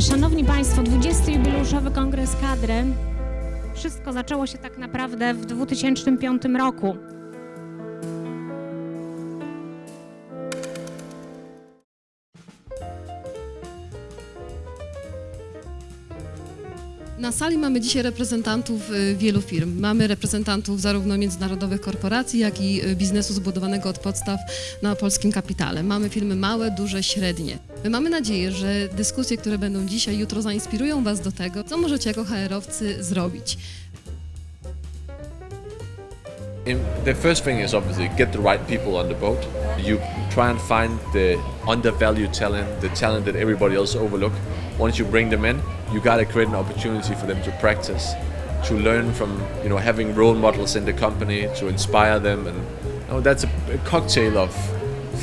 Szanowni Państwo, 20. jubileuszowy Kongres Kadry. Wszystko zaczęło się tak naprawdę w 2005 roku. Na sali mamy dzisiaj reprezentantów y, wielu firm. Mamy reprezentantów zarówno międzynarodowych korporacji, jak i y, biznesu zbudowanego od podstaw na polskim kapitale. Mamy firmy małe, duże, średnie. My mamy nadzieję, że dyskusje, które będą dzisiaj, jutro zainspirują Was do tego, co możecie jako HR-owcy zrobić. In, the first thing is obviously get the right people on the boat. You try and find the undervalued talent, the talent that everybody else overlook. Once you bring them in, you gotta create an opportunity for them to practice, to learn from you know having role models in the company, to inspire them, and you know, that's a, a cocktail of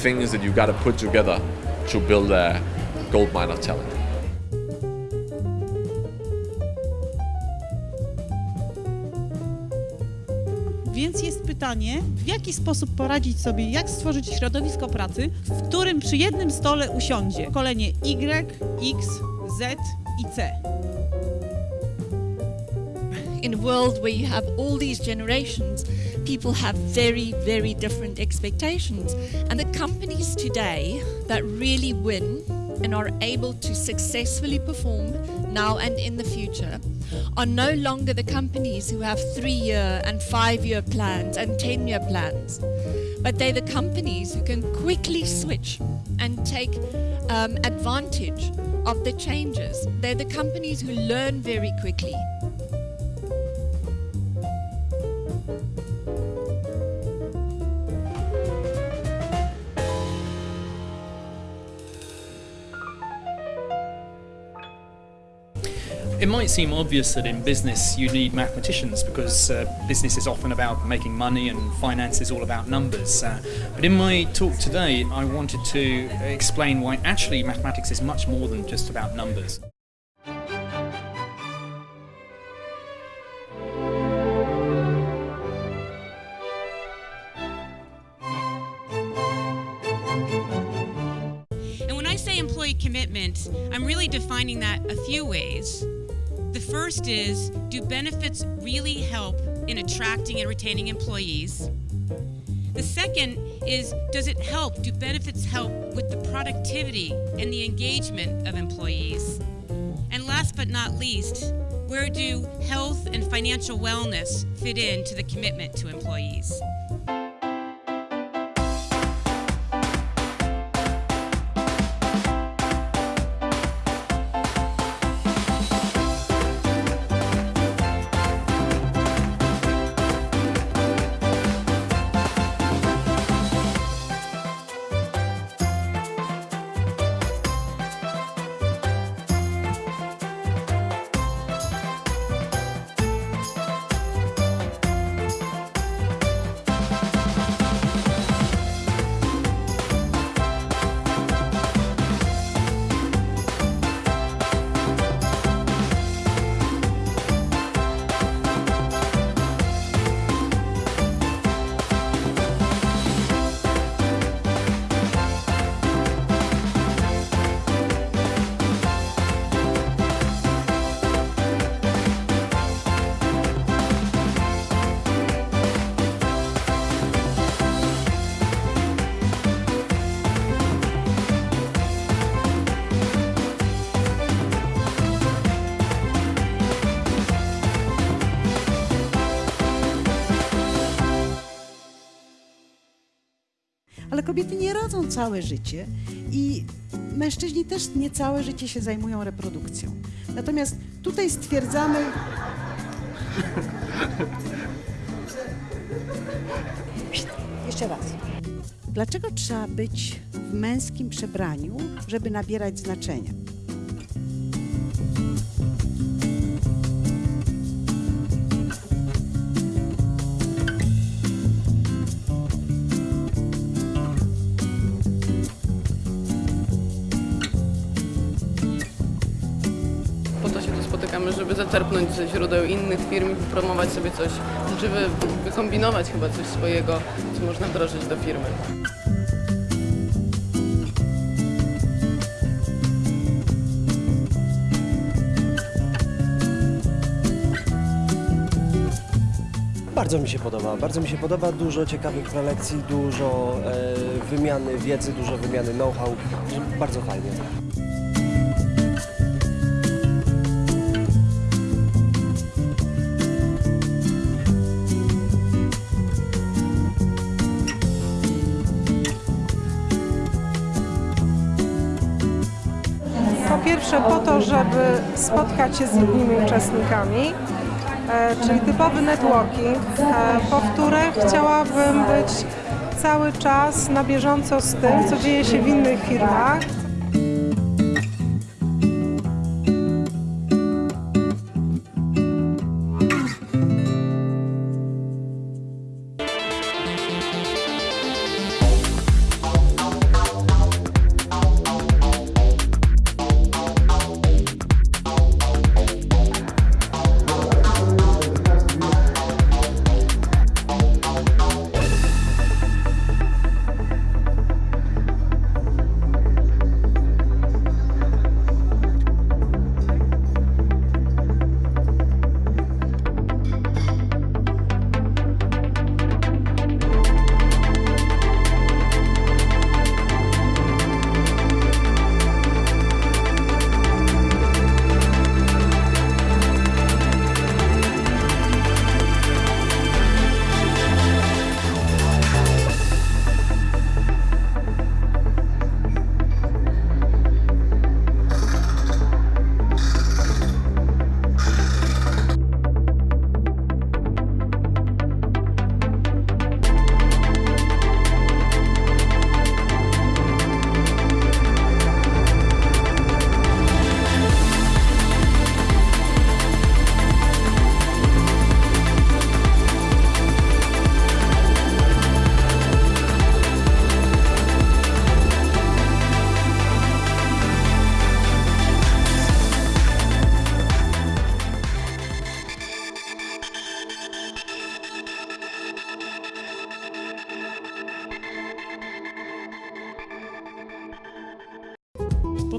things that you gotta put together to build a gold mine of talent. Więc jest pytanie, w jaki sposób poradzić sobie, jak stworzyć środowisko pracy, w którym przy jednym stole usiądzie kolenie Y, X, Z i C. in a world where you have all these generations, people have very, very different expectations. And the companies today that really win and are able to successfully perform now and in the future are no longer the companies who have three year and five year plans and 10 year plans, but they're the companies who can quickly switch and take um, advantage of the changes. They're the companies who learn very quickly. It might seem obvious that in business you need mathematicians because uh, business is often about making money and finance is all about numbers. Uh, but in my talk today, I wanted to explain why actually mathematics is much more than just about numbers. And when I say employee commitment, I'm really defining that a few ways. The first is do benefits really help in attracting and retaining employees? The second is does it help? Do benefits help with the productivity and the engagement of employees? And last but not least, where do health and financial wellness fit into the commitment to employees? Kobiety nie rodzą całe życie i mężczyźni też nie całe życie się zajmują reprodukcją. Natomiast tutaj stwierdzamy. Jeszcze raz. Dlaczego trzeba być w męskim przebraniu, żeby nabierać znaczenia? czerpnąć ze źródeł innych firm i wypromować sobie coś, czy wy, wykombinować chyba coś swojego, co można wdrożyć do firmy. Bardzo mi się podoba, bardzo mi się podoba, dużo ciekawych prelekcji, dużo e, wymiany wiedzy, dużo wymiany know-how, bardzo fajnie. Pierwsze po to, żeby spotkać się z innymi uczestnikami, e, czyli typowy networking. E, powtórę chciałabym być cały czas na bieżąco z tym, co dzieje się w innych firmach.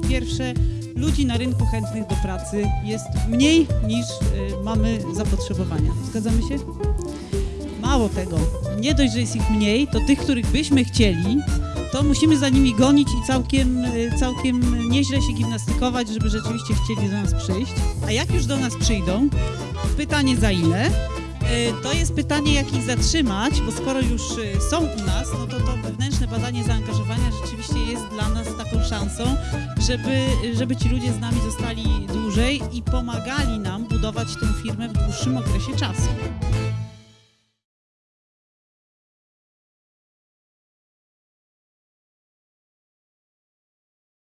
Po pierwsze, ludzi na rynku chętnych do pracy jest mniej niż y, mamy zapotrzebowania. Zgadzamy się? Mało tego, nie dość, że jest ich mniej, to tych, których byśmy chcieli, to musimy za nimi gonić i całkiem, y, całkiem nieźle się gimnastykować, żeby rzeczywiście chcieli do nas przyjść. A jak już do nas przyjdą, pytanie za ile? Y, To jest pytanie, jak ich zatrzymać, bo skoro już są u nas, no to to wewnętrzne badanie zaangażowania rzeczywiście szansą, żeby, żeby ci ludzie z nami zostali dłużej i pomagali nam budować tę firmę w dłuższym okresie czasu.